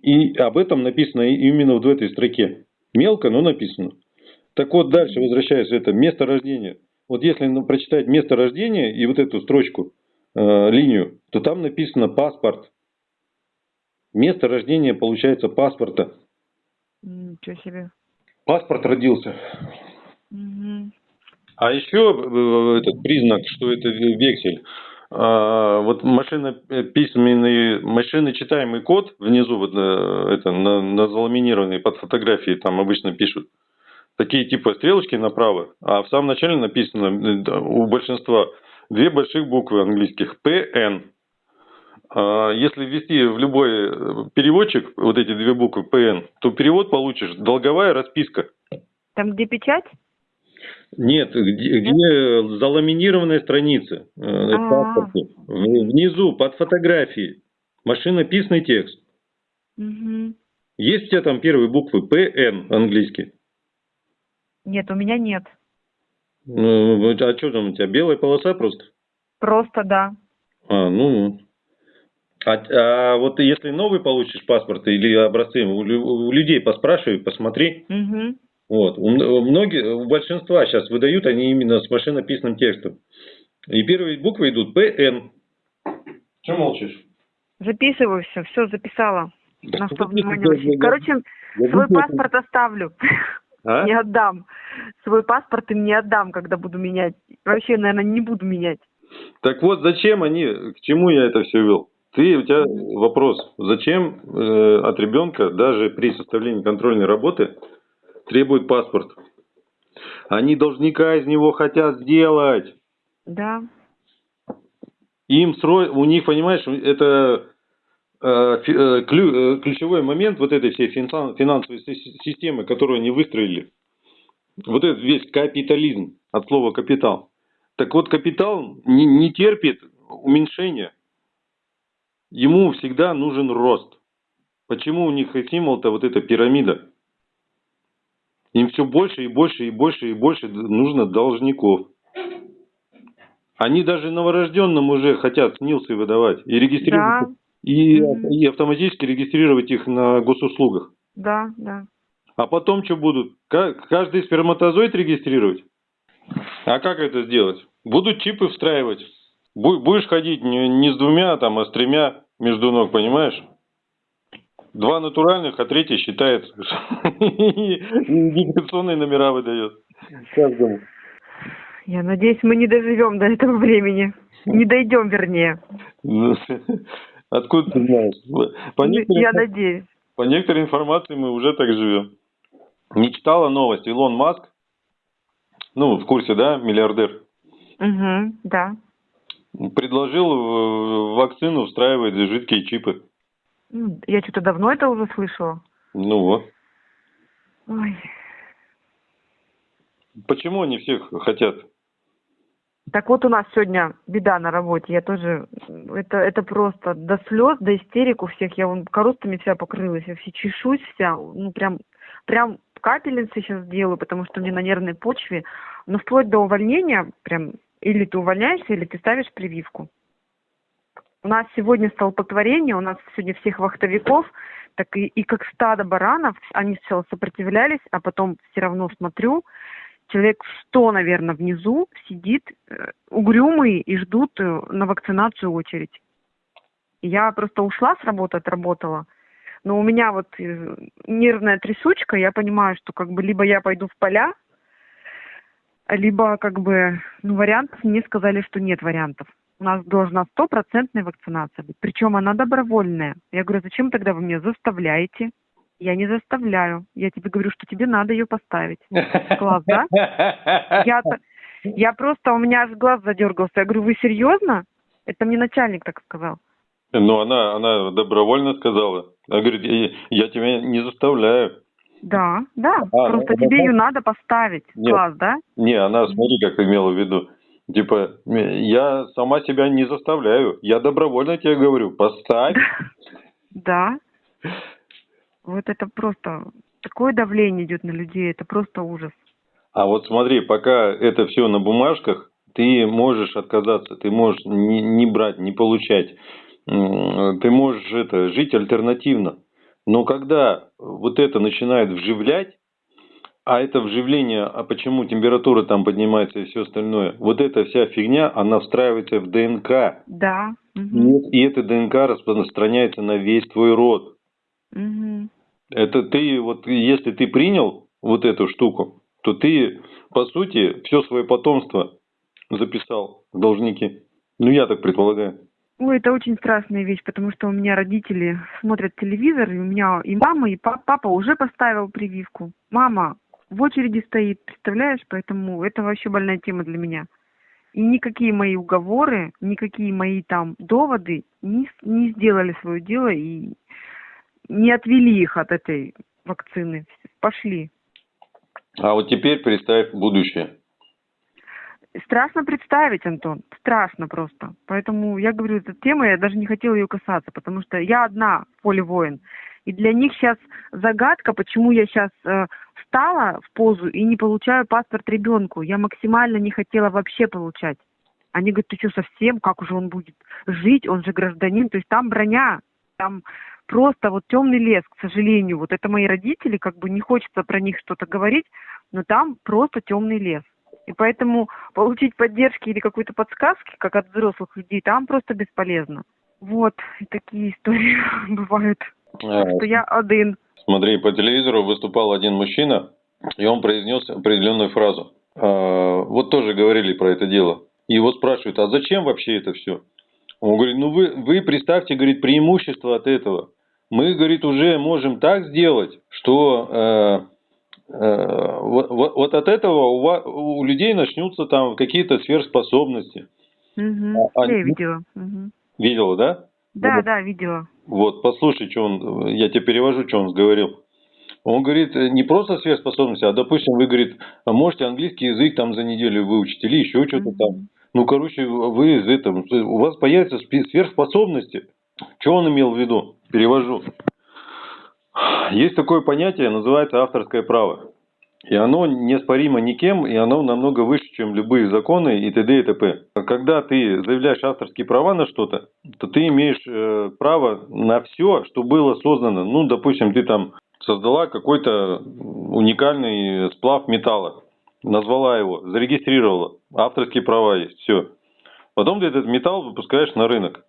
И об этом написано именно вот в этой строке. Мелко, но написано. Так вот, дальше возвращаясь это место рождения. Вот если ну, прочитать место рождения и вот эту строчку, э, линию, то там написано паспорт. Место рождения получается паспорта. Ничего себе. Паспорт родился. Угу. А еще э, этот признак, что это вексель. А, вот машина письменный, машины читаемый код внизу вот э, это на, на заламинированной под фотографией там обычно пишут такие типа стрелочки направо, а в самом начале написано э, у большинства две больших буквы английских PN. А если ввести в любой переводчик вот эти две буквы PN, то перевод получишь долговая расписка. Там где печать? Нет, где, где заламинированная страница э, а. Внизу, под фотографией, машинописный текст. Есть у тебя там первые буквы ПН английский? Нет, у меня нет. Ну, а что там у тебя, белая полоса просто? Просто, да. А, ну, а, а вот если новый получишь паспорт или образцы, у, у людей поспрашивай, посмотри. Угу. Вот. У, многие, у большинства сейчас выдают они именно с машинописным текстом. И первые буквы идут ПН. Чем молчишь? Записываю все, все записала. Да на что внимание. Короче, я свой паспорт оставлю. А? Не отдам. Свой паспорт им не отдам, когда буду менять. Вообще, наверное, не буду менять. Так вот, зачем они, к чему я это все вел? Ты, у тебя вопрос, зачем э, от ребенка даже при составлении контрольной работы требует паспорт. Они должника из него хотят сделать. Да. Им срой, у них, понимаешь, это э, э, ключ, э, ключевой момент вот этой всей финансовой системы, которую они выстроили. Вот этот весь капитализм, от слова капитал. Так вот, капитал не, не терпит уменьшения. Ему всегда нужен рост. Почему у них символ-то вот эта пирамида? Им все больше и больше и больше и больше нужно должников. Они даже новорожденным уже хотят снилсы выдавать и регистрировать да. и, и автоматически регистрировать их на госуслугах. Да, да. А потом что будут? Каждый сперматозоид регистрировать? А как это сделать? Будут чипы встраивать. Будешь ходить не с двумя, там, а с тремя между ног, понимаешь? Два натуральных, а третий считает, идентификационные номера выдает каждому. Я надеюсь, мы не доживем до этого времени. Не дойдем, вернее. Откуда ты знаешь? По некоторым, Я надеюсь. По некоторой информации мы уже так живем. Не читала новость. Илон Маск, ну, в курсе, да, миллиардер? Угу, да. Предложил вакцину встраивать жидкие чипы. Я что-то давно это уже слышала. Ну вот. Ой. Почему они всех хотят? Так вот у нас сегодня беда на работе. Я тоже... Это, это просто до слез, до истерик у всех. Я вон коростами вся покрылась. Я все чешусь вся. Ну, прям, прям капельницы сейчас делаю, потому что мне на нервной почве. Но вплоть до увольнения, прям, или ты увольняешься, или ты ставишь прививку. У нас сегодня столпотворение, у нас сегодня всех вахтовиков, так и, и как стадо баранов, они сначала сопротивлялись, а потом все равно смотрю, человек сто, наверное, внизу сидит э, угрюмый и ждут э, на вакцинацию очередь. Я просто ушла с работы, отработала, но у меня вот э, нервная трясучка, я понимаю, что как бы либо я пойду в поля, либо как бы, ну, вариантов мне сказали, что нет вариантов у нас должна стопроцентная вакцинация быть. Причем она добровольная. Я говорю, зачем тогда вы меня заставляете? Я не заставляю. Я тебе говорю, что тебе надо ее поставить. Класс, да? Я, я просто, у меня аж глаз задергался. Я говорю, вы серьезно? Это мне начальник так сказал. Ну, она, она добровольно сказала. Она говорит, я, я тебя не заставляю. Да, да. А, просто ну, тебе ну, ее надо поставить. Нет, Класс, да? Не, она, смотри, как имела в виду. Типа, я сама себя не заставляю. Я добровольно тебе говорю, поставь. Да. Вот это просто такое давление идет на людей, это просто ужас. А вот смотри, пока это все на бумажках, ты можешь отказаться, ты можешь не, не брать, не получать. Ты можешь это, жить альтернативно. Но когда вот это начинает вживлять, а это вживление, а почему температура там поднимается и все остальное, вот эта вся фигня, она встраивается в ДНК. Да. Угу. И эта ДНК распространяется на весь твой род. Угу. Это ты, вот если ты принял вот эту штуку, то ты по сути, все свое потомство записал в должники. Ну, я так предполагаю. Ой, это очень страшная вещь, потому что у меня родители смотрят телевизор, и у меня и мама, и папа, папа уже поставил прививку. Мама в очереди стоит, представляешь? Поэтому это вообще больная тема для меня. И никакие мои уговоры, никакие мои там доводы не, не сделали свое дело и не отвели их от этой вакцины. Пошли. А вот теперь представь будущее. Страшно представить, Антон, страшно просто. Поэтому я говорю, эта тема, я даже не хотела ее касаться, потому что я одна в поле воин. И для них сейчас загадка, почему я сейчас э, встала в позу и не получаю паспорт ребенку. Я максимально не хотела вообще получать. Они говорят, ты что, совсем? Как уже он будет жить? Он же гражданин. То есть там броня, там просто вот темный лес, к сожалению. Вот это мои родители, как бы не хочется про них что-то говорить, но там просто темный лес. И поэтому получить поддержки или какой-то подсказки, как от взрослых людей, там просто бесполезно. Вот, и такие истории бывают. А, что я один. Смотри, по телевизору выступал один мужчина, и он произнес определенную фразу. А, вот тоже говорили про это дело. И его спрашивают, а зачем вообще это все? Он говорит, ну вы, вы представьте, говорит, преимущество от этого. Мы, говорит, уже можем так сделать, что э, Э, вот, вот от этого у, вас, у людей начнутся там какие-то сверхспособности. Угу. А, я видела. Угу. Видела, да? Да, вот, да, видела. Вот, послушай, что он, я тебе перевожу, что он говорил. Он говорит, не просто сверхспособности, а, допустим, вы, говорит, можете английский язык там за неделю выучить или еще что-то mm там. Ну, короче, вы из этого, у вас появятся сверхспособности. Что он имел в виду? Перевожу. Есть такое понятие, называется авторское право. И оно неоспоримо никем, и оно намного выше, чем любые законы и т.д. и т.п. Когда ты заявляешь авторские права на что-то, то ты имеешь э, право на все, что было создано. Ну, допустим, ты там создала какой-то уникальный сплав металла, назвала его, зарегистрировала, авторские права есть, все. Потом ты этот металл выпускаешь на рынок.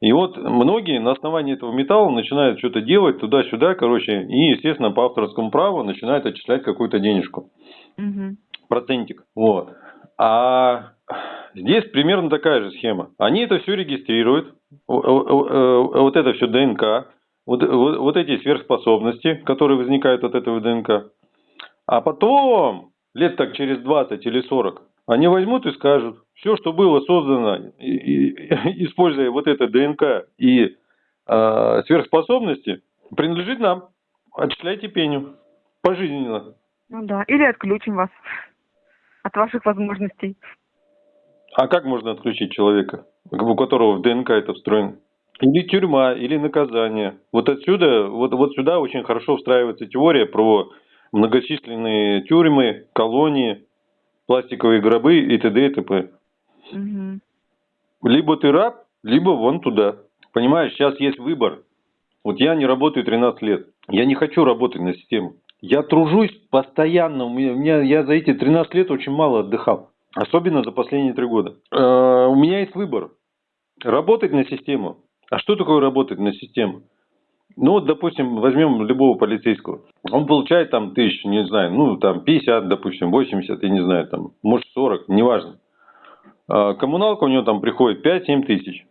И вот многие на основании этого металла начинают что-то делать туда-сюда, короче, и, естественно, по авторскому праву начинают отчислять какую-то денежку. Угу. Процентик. Вот. А здесь примерно такая же схема. Они это все регистрируют, вот это все ДНК, вот, вот, вот эти сверхспособности, которые возникают от этого ДНК. А потом, лет так через 20 или 40, они возьмут и скажут, все, что было создано, используя вот это ДНК и э, сверхспособности, принадлежит нам. Отчисляйте пеню. Пожизненно. Ну да, или отключим вас от ваших возможностей. А как можно отключить человека, у которого в ДНК это встроено? Или тюрьма, или наказание. Вот отсюда, вот, вот сюда очень хорошо встраивается теория про многочисленные тюрьмы, колонии, пластиковые гробы и т.д. и т.п. Угу. Либо ты раб, либо вон туда. Понимаешь, сейчас есть выбор. Вот я не работаю 13 лет. Я не хочу работать на систему. Я тружусь постоянно. У меня, у меня, я за эти 13 лет очень мало отдыхал. Особенно за последние три года. Э, у меня есть выбор. Работать на систему. А что такое работать на систему? Ну, вот, допустим, возьмем любого полицейского. Он получает там тысяч, не знаю, ну, там 50, допустим, 80, я не знаю, там, может 40, неважно. А коммуналка у него там приходит 5-7 тысяч.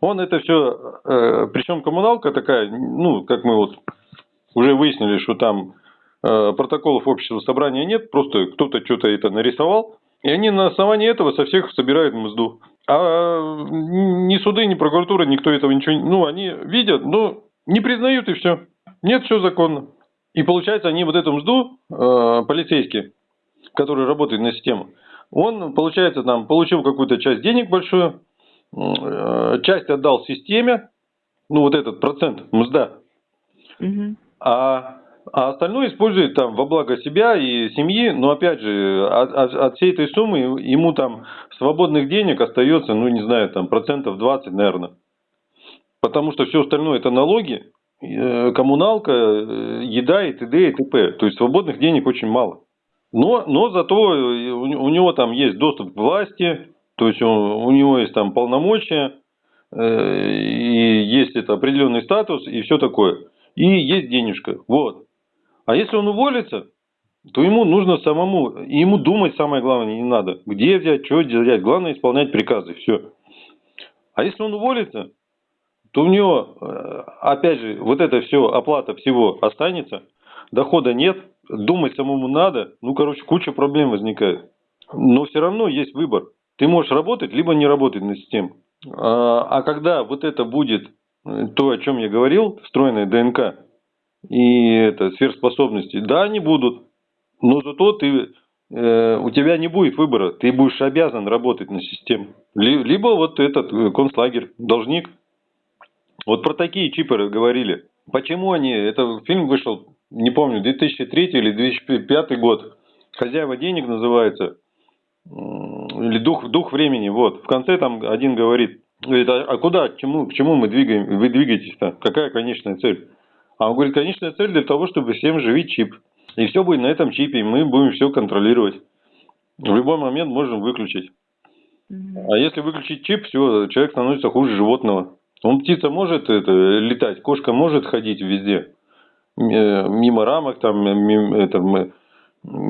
Он это все, э, причем коммуналка такая, ну, как мы вот уже выяснили, что там э, протоколов общества собрания нет, просто кто-то что-то это нарисовал, и они на основании этого со всех собирают мзду. А ни суды, ни прокуратура, никто этого ничего, ну, они видят, но не признают и все. Нет, все законно. И получается, они вот эту мзду, э, полицейские, которые работают на систему, он, получается, там, получил какую-то часть денег большую, э, часть отдал системе, ну, вот этот процент мзда, угу. а, а остальное использует там во благо себя и семьи, но, опять же, от, от, от всей этой суммы ему там свободных денег остается, ну, не знаю, там, процентов 20, наверное. Потому что все остальное это налоги, э, коммуналка, э, еда и т.д. и т.п. То есть свободных денег очень мало. Но, но зато у него там есть доступ к власти, то есть он, у него есть там полномочия, э, и есть это определенный статус и все такое. И есть денежка. Вот. А если он уволится, то ему нужно самому, ему думать самое главное не надо. Где взять, что взять, главное исполнять приказы, все. А если он уволится, то у него, э, опять же, вот это все, оплата всего останется, дохода нет, думать самому надо, ну, короче, куча проблем возникает. Но все равно есть выбор. Ты можешь работать, либо не работать на систему. А, а когда вот это будет э, то, о чем я говорил, встроенная ДНК и это сверхспособности, да, они будут. Но зато ты, э, у тебя не будет выбора. Ты будешь обязан работать на систему. Либо вот этот э, концлагерь, должник. Вот про такие чипы говорили. Почему они, это фильм вышел, не помню, 2003 или 2005 год. Хозяева денег называется или дух, дух времени, вот. В конце там один говорит, говорит, а, а куда, к чему, к чему мы двигаем, вы двигаетесь-то? Какая конечная цель? А он говорит, конечная цель для того, чтобы всем живить чип. И все будет на этом чипе, и мы будем все контролировать. В любой момент можем выключить. А если выключить чип, все, человек становится хуже животного. Он птица может это, летать, кошка может ходить везде. Э, мимо рамок, там, мимо, это,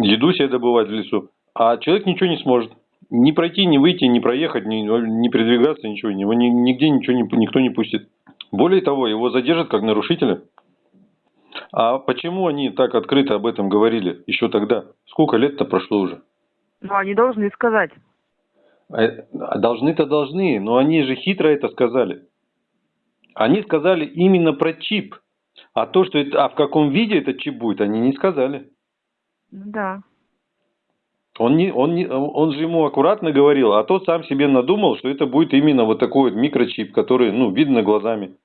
еду себе добывать в лесу. А человек ничего не сможет. Ни пройти, ни выйти, ни проехать, ни, ни передвигаться, ничего. Его нигде ничего не, никто не пустит. Более того, его задержат как нарушителя. А почему они так открыто об этом говорили еще тогда? Сколько лет-то прошло уже? Ну, они должны сказать. А, должны-то должны, но они же хитро это сказали. Они сказали именно про чип. А то, что это, а в каком виде этот чип будет, они не сказали. Да. Он, не, он, не, он же ему аккуратно говорил, а тот сам себе надумал, что это будет именно вот такой вот микрочип, который, ну, видно глазами.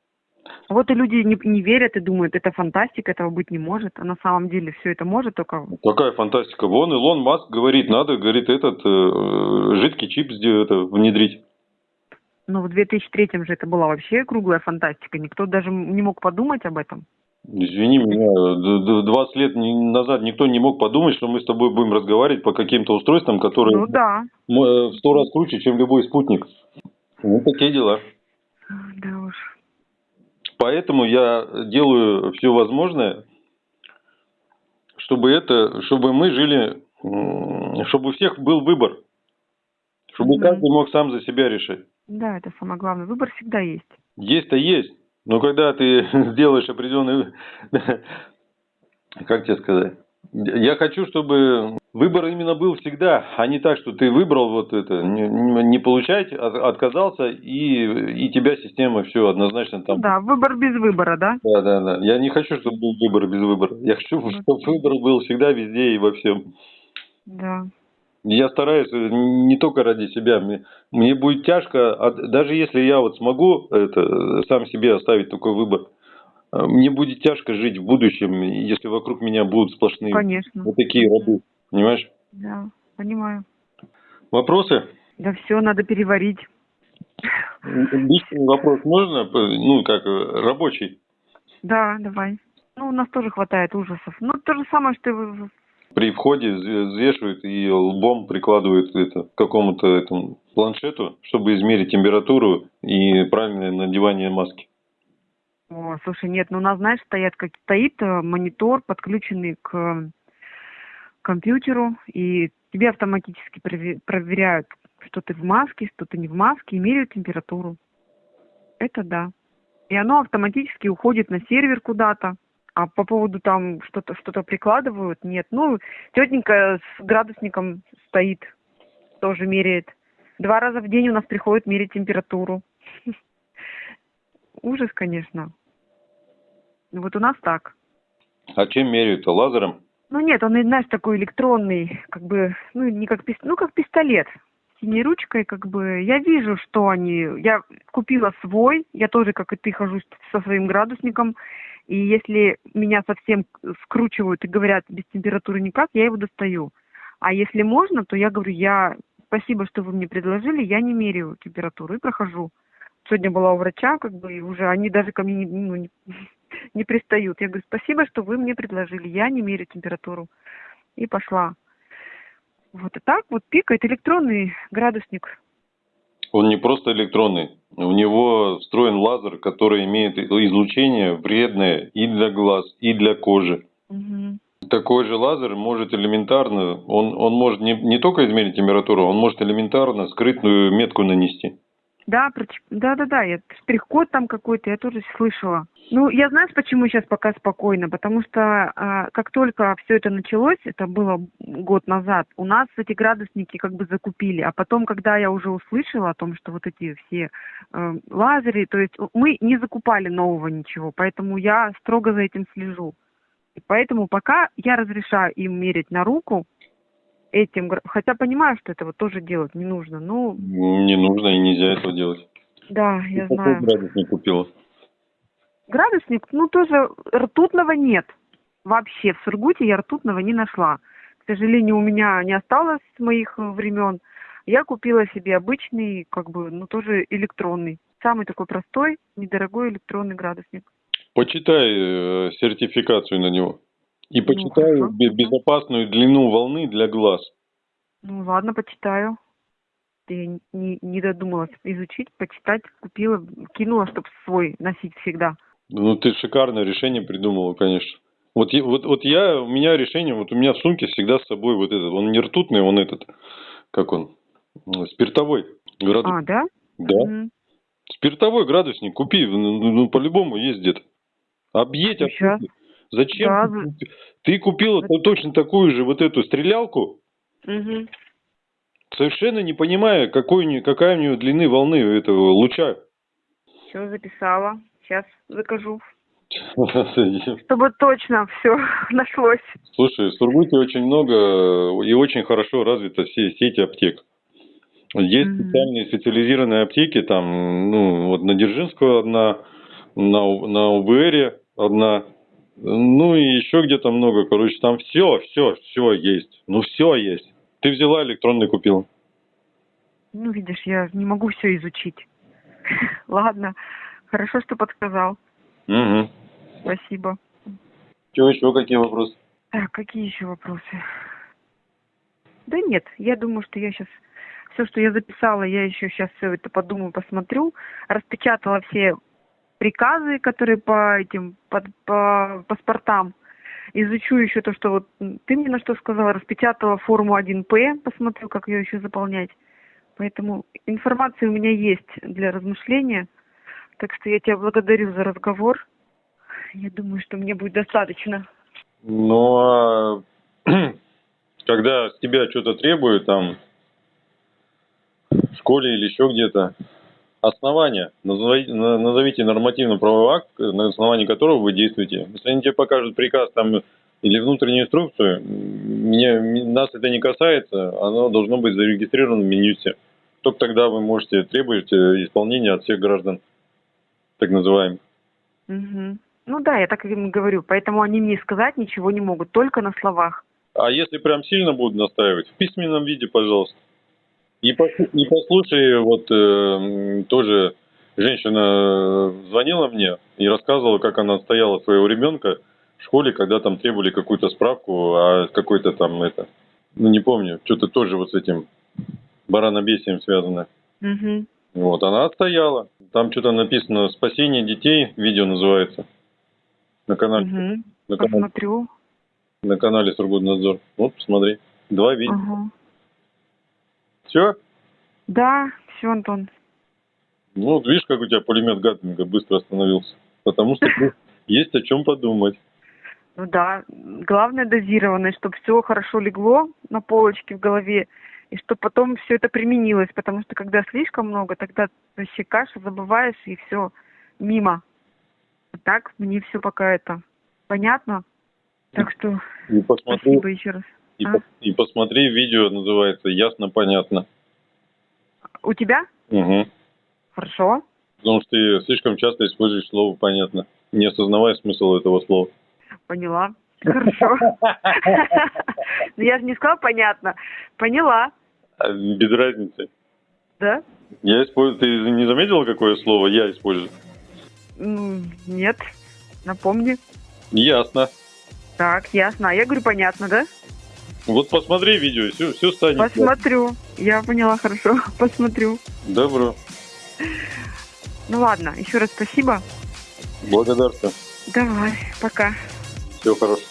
Вот и люди не, не верят и думают, это фантастика, этого быть не может. А на самом деле все это может только... Какая фантастика? Вон Илон Маск говорит, надо, говорит, этот э, жидкий чип это, внедрить. Но в 2003 же это была вообще круглая фантастика. Никто даже не мог подумать об этом. Извини меня, 20 лет назад никто не мог подумать, что мы с тобой будем разговаривать по каким-то устройствам, которые ну, да. Э, в сто раз круче, чем любой спутник. Ну, такие дела. Да уж. Поэтому я делаю все возможное, чтобы это, чтобы мы жили, чтобы у всех был выбор, чтобы mm каждый мог сам за себя решать. Да, это самое главное. Выбор всегда есть. Есть-то есть. Но когда ты сделаешь определенный, как тебе сказать, я хочу, чтобы выбор именно был всегда, а не так, что ты выбрал вот это, не, не получать, отказался, и, и тебя система все однозначно там. Да, выбор без выбора, да? Да, да, да. Я не хочу, чтобы был выбор без выбора. Я хочу, чтобы выбор был всегда везде и во всем. Да. Я стараюсь э, не только ради себя. Мне, мне будет тяжко, а даже если я вот смогу это, сам себе оставить такой выбор, э, мне будет тяжко жить в будущем, если вокруг меня будут сплошные Конечно. вот такие рабы. Понимаешь? Да, понимаю. Вопросы? Да все, надо переварить. Личный вопрос можно? Ну, как э, рабочий? Да, давай. Ну, у нас тоже хватает ужасов. Ну, то же самое, что и при входе взвешивают и лбом прикладывают это к какому-то этому планшету, чтобы измерить температуру и правильное надевание маски. О, слушай, нет, ну у нас, знаешь, стоят, как стоит э, монитор, подключенный к компьютеру, и тебе автоматически проверяют, что ты в маске, что ты не в маске, и меряют температуру. Это да. И оно автоматически уходит на сервер куда-то, а по поводу там что-то что-то прикладывают, нет. Ну, тетенька с градусником стоит, тоже меряет. Два раза в день у нас приходит мерить температуру. Ужас, конечно. Вот у нас так. А чем меряют-то? Лазером? Ну нет, он, знаешь, такой электронный, как бы, ну не как ну как пистолет. Синей ручкой, как бы, я вижу, что они, я купила свой, я тоже, как и ты, хожу со своим градусником, и если меня совсем скручивают и говорят без температуры никак, я его достаю. А если можно, то я говорю, я спасибо, что вы мне предложили, я не меряю температуру и прохожу. Сегодня была у врача, как бы, и уже они даже ко мне не, ну, не, не пристают. Я говорю, спасибо, что вы мне предложили, я не меряю температуру. И пошла. Вот и так вот пикает электронный градусник. Он не просто электронный, у него встроен лазер, который имеет излучение вредное и для глаз, и для кожи. Угу. Такой же лазер может элементарно, он, он может не, не только измерить температуру, он может элементарно скрытную метку нанести. Да, проч- да-да-да, я штрих-код там какой-то, я тоже слышала. Ну, я знаю, почему сейчас пока спокойно, потому что а, как только все это началось, это было год назад, у нас эти градусники как бы закупили, а потом, когда я уже услышала о том, что вот эти все э, лазеры, то есть мы не закупали нового ничего, поэтому я строго за этим слежу. И поэтому пока я разрешаю им мерить на руку этим, хотя понимаю, что это вот тоже делать не нужно, ну, Не нужно и нельзя этого делать. да, я знаю. Градусник купила? Градусник, ну, тоже ртутного нет. Вообще, в Сургуте я ртутного не нашла. К сожалению, у меня не осталось с моих э, времен. Я купила себе обычный, как бы, ну, тоже электронный. Самый такой простой, недорогой электронный градусник. Почитай э, сертификацию на него. И Ну, хорошо. бе- безопасную длину волны для глаз. Ну, ладно, почитаю. Я не, не додумалась изучить, почитать, купила, кинула, чтобы свой носить всегда. Ну, ты шикарное решение придумала, конечно. Вот, вот, вот я, у меня решение, вот у меня в сумке всегда с собой вот этот, он не ртутный, он этот, как он, спиртовой градусник. А, да? Да. Мгм. Спиртовой градусник купи, ну, ну, ну, по-любому есть где-то. Объедь, Ну, объедь. Зачем? Да, ты купила то- точно такую же вот эту стрелялку, Мгм. совершенно не понимая, какой, какая у нее длины волны этого луча. Все записала. Сейчас закажу. Чтобы точно все нашлось. Слушай, в Сургуте очень много э, и очень хорошо развита все сети аптек. Есть Мгм. специальные специализированные аптеки, там, ну, вот на Дзержинскую одна, на, на УБРе одна, ну и еще где-то много, короче, там все, все, все есть, ну все есть. Ты взяла электронный купила? Ну, видишь, я не могу все изучить. Ладно. Хорошо, что подсказал. Угу. Спасибо. Что еще, какие вопросы? Так, какие еще вопросы? Да нет, я думаю, что я сейчас все, что я записала, я еще сейчас все это подумаю, посмотрю. Распечатала все приказы, которые по этим по, по паспортам. Изучу еще то, что вот ты мне на что сказала, распечатала форму 1П, посмотрю, как ее еще заполнять. Поэтому информация у меня есть для размышления. Так что я тебя благодарю за разговор. Я думаю, что мне будет достаточно. Ну, а когда с тебя что-то требуют, там, в школе или еще где-то, основания, назови- на- назовите нормативно-правовой акт, на основании которого вы действуете. Если они тебе покажут приказ там или внутреннюю инструкцию, мне, нас это не касается, оно должно быть зарегистрировано в Минюсте. Только тогда вы можете требовать э, исполнения от всех граждан, так называемых. Мгм. Ну да, я так им и говорю. Поэтому они мне сказать ничего не могут, только на словах. А если прям сильно будут настаивать, в письменном виде, пожалуйста. И, пос- и послушай, вот э, тоже женщина э, звонила мне и рассказывала, как она отстояла своего ребенка в школе, когда там требовали какую-то справку, а какой-то там это, ну не помню, что-то тоже вот с этим баранобесием связано. Мгм. Вот, она отстояла. Там что-то написано «Спасение детей», видео называется. На канале, Мгм. на канале, Посмотрю. на канале Сургутнадзор. Вот, посмотри. Два видео. Ага. Все? Да, все, Антон. Ну, вот видишь, как у тебя пулемет Гаттинга быстро остановился. Потому что есть о чем подумать. Ну да, главное дозированность, чтобы все хорошо легло на полочке в голове, и чтобы потом все это применилось, потому что когда слишком много, тогда вообще каша забываешь, и все мимо. А так мне все пока это понятно. Так что И посмотри, спасибо еще раз. И, А? и посмотри видео, называется «Ясно, понятно». У тебя? Угу. Хорошо. Потому что ты слишком часто используешь слово «понятно», не осознавая смысл этого слова. Поняла. Хорошо. Ну я же не сказала понятно. Поняла, А, Без разницы. да? Я использую... Ты не заметила, какое слово я использую? Нет. Напомни. Ясно. Так, ясно. А я говорю, понятно, да? Вот посмотри видео, все, все станет. Посмотрю. Я поняла, хорошо. Посмотрю. Добро. Ну ладно, еще раз спасибо. Благодарствую. Давай, пока. Всего хорошего.